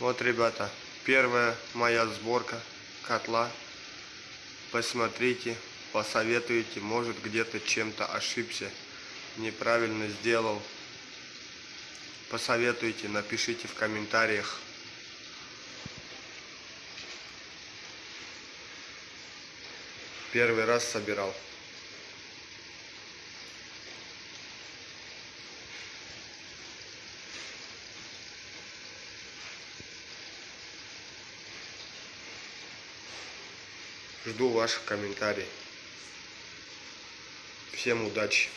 Вот, ребята, первая моя сборка котла. Посмотрите, посоветуйте, может где-то чем-то ошибся, неправильно сделал. Посоветуйте, напишите в комментариях. Первый раз собирал. Жду ваших комментариев. Всем удачи!